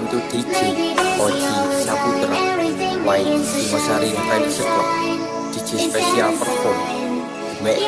Samtu DJ Oji Saputra Wai Timosari Fans Club DJ Spesial Perform Mix